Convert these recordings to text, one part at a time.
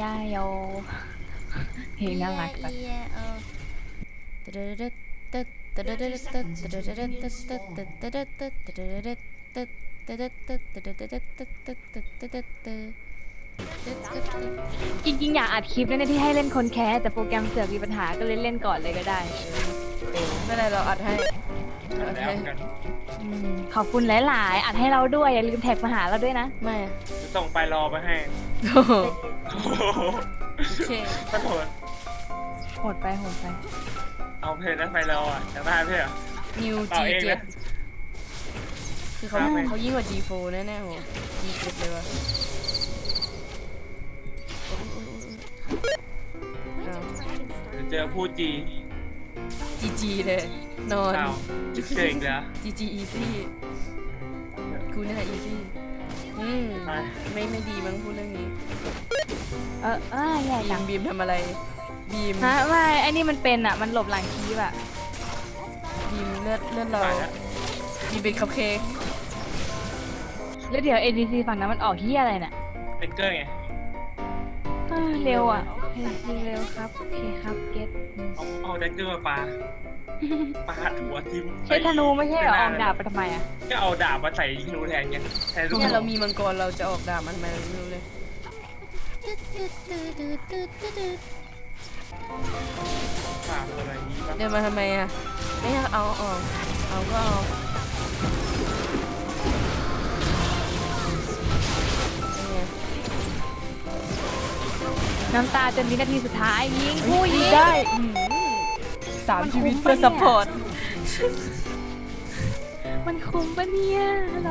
ยาโยเพลงน่ารักจังจริงๆอยากอัดคลิปนั่นที่ให้เล่นคนแคสแต่โปรแกรมเสือกมีปัญหาก็เลยเล่นก่อนเลยก็ได้ไม่เป็นไรเราอัดให้อัดแล้วให้กันอืมขอบคุณหลาย ๆ อัดให้เราด้วยอย่าลืมแท็กมาหาเราด้วยนะ ไม่อะจะส่งไปรอไปให้ โอ้โหโอ้โหโอเคขอโทษโหดไปโหดไป เอาเพลงนั้นไปรออะจะได้เพลงอะนิวต่อจีเองเจ็ดนะคือเขาครับเขายิ่งกว่า G4 แน่ๆโหจีเจ็ดเลยว่ะอ้าวเดี๋ยวเจอผู้จีจีจีเลย นอนอ้าวจิเจออีกแล้วจีจีอีซี่กูนี่แหละอีซี่อืมไปไม่ไม่ดีมั้งพูดเรื่องนี้ เออเออใหญ่บีจัมงบีมทำอะไร บีมฮะไม่ไอ้นี่มันเป็นอะ มันหลบหลังคีบอะ บีมเลือดเลือดเราไปแล้วบีมเป็นคัพเค้กแล้วเดี๋ยว ADC ฝั่งนั้นมันออกที่อะไรเนี่ยเป็นเกอร์ไงเออเร็วอะ ADC เร็วครับ โอเคครับ เก็ตเอาเอาแดกเกอร์มาปาปาหัวทิมใช้ธนูไม่ใช่เหรอออกดาบไปทำไมอะ ก็เอาดาบมาใส่ธนูแทนไงแทนลูกเนี่ยเรามีมังกรเราจะออกดาบมันทำไมเราไม่รู้เลย ปาอะไรนี้บ้างเดินมาทำไมอะ ไม่อยากเอาออกเอาก็เอาน้ำตาจนวินาทีสุดท้ายยิงผู้ยิงได้สามชีวิตเพื่อปะเนี่ยซัพพอร์ตมันคุ้มปะเนี่ยฮัลโหล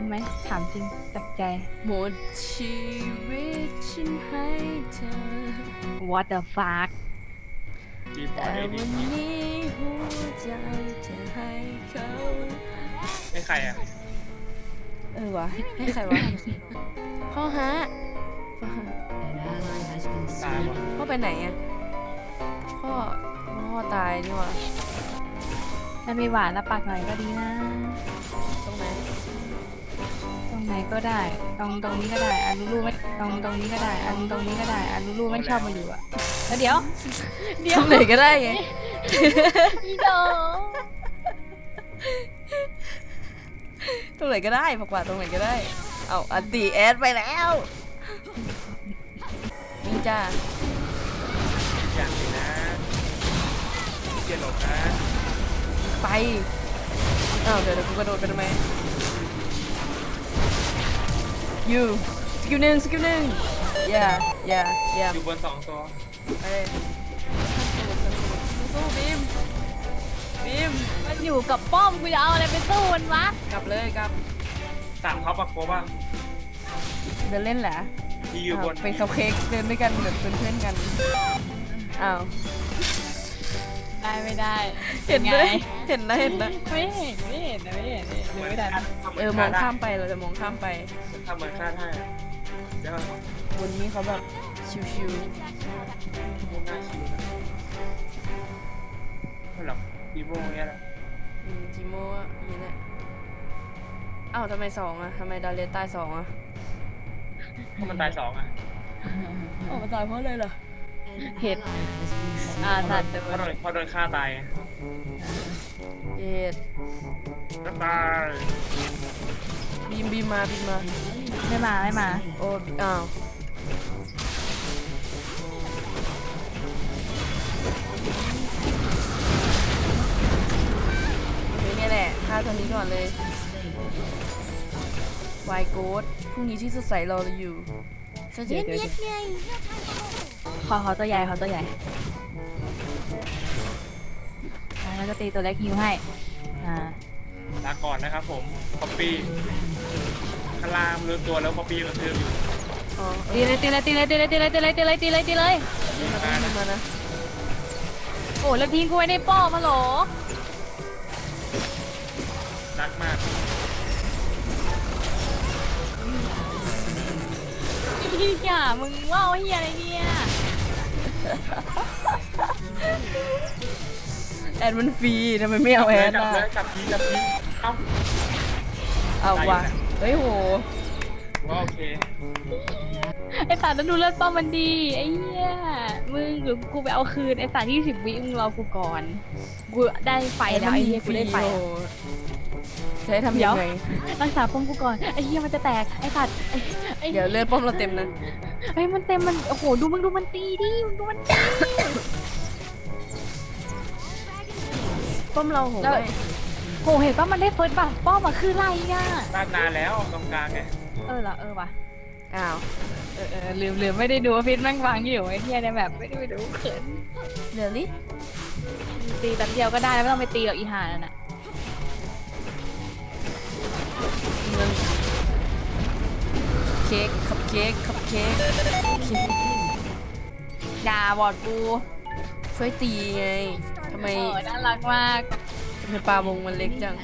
คุ้มไหมถามจริงจากใจ หมดชีวิตฉันให้เธอ What the fuck จีบอแต่ลเอวัดีนนี้หัวใจจะให้เขาให้ใครอะเออวะให้ใครวะพ่อฮะพ่อฮะตายวะพ่อไปไหนอะพ่อพ่อตายนี่หวะถ้ามีหวานแล้วปากหน่อยก็ดีนะ ตรงไหนตรง ไหนก็ได้ ตรงตรงนี้ก็ได้อันลูลูไม่ตรงตรงนี้ก็ได้อันตรงนี้ก็ได้อันลูลูไม่ชอบมาอยู่อะแล้วเดี๋ยว เดี๋ตยวรงไหนก็ได้ไงอีโดตรงไหนก็ได้ผักหวานตรงไหนก็ได้ เอาอันตีแอดไปแล้ววิ่งจ้าอย่างนี้นะเกียร์หลบนะไปอ้าวเดี๋ยวเดี๋ยวกูกระโดดไปทำไม ยูสกิลหนึ่งสกิลหนึ่งอย่าอย่าอย่าอยู่บนสองตัวไปเลยสู้ๆบีมบีมมันอยู่กับป้อมกูจะเอาอะไรไปสู้มันวะกลับเลยกลับสามเขาปะโคบ้างเดินเล่นแหละที่อยู่บนาวเป็นคัพเค้กเดินด้วยกันแบบเป็นเพื่อนกันอ้าว ได้ไม่ได้เห็นไหมไงเห็นนะเห็นนะไม่เห็นไม่เห็นนะไม่เห็นไม่เห็นไม่ได้เออมองข้ามไปเราจะมองข้ามไปทำเหมือนคาดให้อะเดี๋ยวบนนี้เขาแบบชิวพวกหน้าชิวนะไม่หรอกดีโมเงี้ยแหละๆอืมจิโม่อะอย่างนี้แหละอ้าวทำไมสองอะทำไมดาเลสตายสองอะเพราะมันตายสองอะอ๋อมันตายเพราะอะไรล่ะ เห็นอ่าสัตว์เพราะโดนเพราะโดนฆ่าตายไงเย็ดก็ตายบีมบีมมาบีมมา ไม่มาไม่มา โอ้อ้าวโอเคเนี่ยแหละฆ่าตัวนี้ก่อนเลยวายโกดพรุ่งนี้ที่สดใสรอเราอยู่ สวัสดีเด็กไงขอขอตัวใหญ่ขอตัวใหญ่อ่าแล้วก็ตีตัวเล็กฮิวให้ อ่าลาก่อนนะครับผมป๊อปปี้ข้างล่างรู้ตัวแล้วป๊อปปี้ก็คืออยู่อ๋อเอตีอเลยตีเลยตีเลยตีเลยตีเลยตีเลยตีเลยตีเลยตีเลยมาต้องมานะโอ้แล้วทิ้งกูไว้ในป้อมาเหรอรักมาก พี่อะมึงว่าวเฮียอะไรเนี่ยแอดมันฟรีทำไมไม่เอาแอดจับล่ะเลยจับทีจับทีเอ้าเอาได้อยู่ว่ะนะเฮ้ยโหว่าโอเคไอ้สัตว์แล้วดูเลือดป้อมมันดีไอ้เหี้ยมึงหรือกูไปเอาคืนไอ้สัตว์ที่สิบวิมึงรอกูก่อนกูได้ไฟแล้วไอ้เหี้ยกูได้ไฟโอ้โห จะให้ทำเดี๋ยัยวงไงรักษาป้อมกูก่อนไอ้เหี้ยมันจะแตกไอ้สัตว์ไอ้ไอ้เดี๋ยวเลือดป้อมเราเต็มนะไอ้ยมันเต็มมันโอ้โหดูมึงดูมันตีดิมึงดูมันตีป้อมเราโหแล้วไม่โหเห็นป่ะมันได้เฟิร์สป่ะป้อมมาคือไรอะด้านนานแล้วตรงกลางไงเออเหรอเออว่ะอ้าวเออเออลืมลืมไม่ได้ดูว่าฟิตแม่งวางอยู่ไอ้เหี้ยในแบบไม่ได้ไปดูเขินเดี๋ยวลิตีแป๊บเดียวก็ได้ไม่ต้องไปตีหรอกอีห่านั่นน่ะ เค้กคัพเค้กคัพเค้กเค้กด่าบอดกูช่วยตีไงทำไมเออน่ารักมากทำไมปลาวงมันเล็กจัง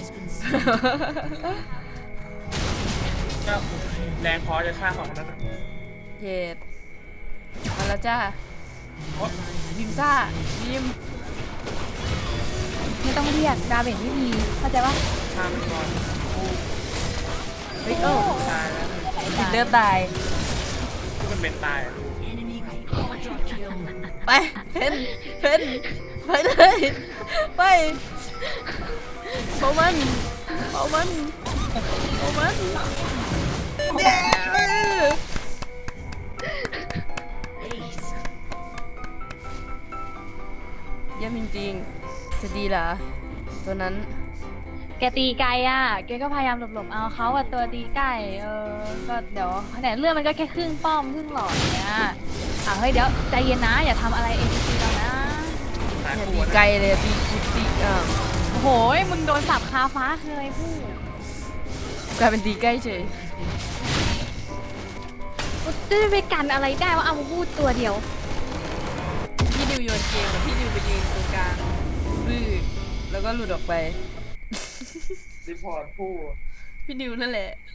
ก็แรงพอจะฆ่าสองคนนั้นน่ะเย็ดมาแล้วจ้าโอ๊ยบิมซ่าบิมไม่ต้องเรียก damage ไม่มีเข้าใจปะฆ่ามันก่อนเฮ้ยเออตายแล้ว ติดเลือดตาย ที่มันเป็นตายอะไปเพนเพนไปเลยไปเผามันเผามันเผามันเด้เยี่ยมจริงๆจะดีเหรอตัวนั้น แกตีไกลอะ แกก็พยายามหลบๆเอาเขาอะตัวตีไกลเออ ก็เดี๋ยวเนี่ยเรื่องมันก็แค่ครึ่งป้อมครึ่งหลอดเนี่ยอะเฮ้ยเดี๋ยวใจเย็นนะ อย่าทำอะไรเอ็นซีเรานะตายอย่าคู่ตีนะไกลเลยตีกูตีอะโอ้โหมึงโดนสับคาฟ้าคืออะไรพูดกลายเป็นตีใกล้เฉยจะไปกันอะไรได้ว่าเอามาพูดตัวเดียว พี่ดิวโยนเกมกับพี่ดิวไปยืนตรงกลางบื้อแล้วก็หลุดออกไป report ผู้ พี่นิวนั่นแหละ